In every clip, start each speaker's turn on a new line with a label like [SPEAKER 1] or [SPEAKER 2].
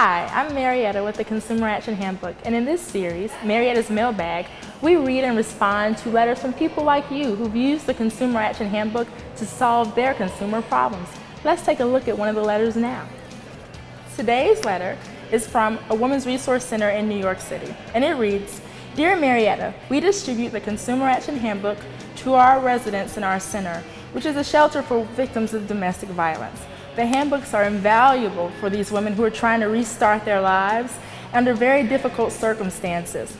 [SPEAKER 1] Hi, I'm Marietta with the Consumer Action Handbook, and in this series, Marietta's Mailbag, we read and respond to letters from people like you who've used the Consumer Action Handbook to solve their consumer problems. Let's take a look at one of the letters now. Today's letter is from a Women's Resource Center in New York City, and it reads, Dear Marietta, we distribute the Consumer Action Handbook to our residents in our center, which is a shelter for victims of domestic violence. The handbooks are invaluable for these women who are trying to restart their lives under very difficult circumstances.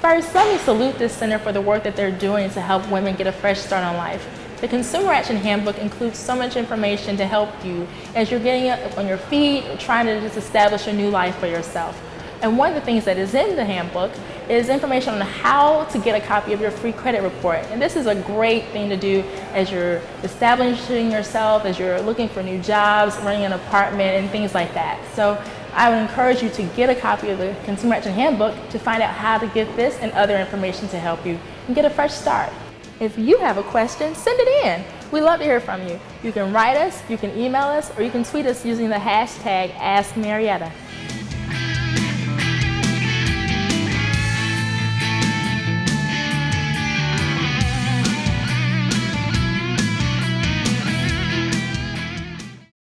[SPEAKER 1] First, let me salute this center for the work that they're doing to help women get a fresh start on life. The Consumer Action Handbook includes so much information to help you as you're getting up on your feet, trying to just establish a new life for yourself. And one of the things that is in the handbook is information on how to get a copy of your free credit report. And this is a great thing to do as you're establishing yourself, as you're looking for new jobs, renting an apartment, and things like that. So I would encourage you to get a copy of the Consumer Action Handbook to find out how to get this and other information to help you and get a fresh start. If you have a question, send it in. We love to hear from you. You can write us, you can email us, or you can tweet us using the hashtag AskMarietta.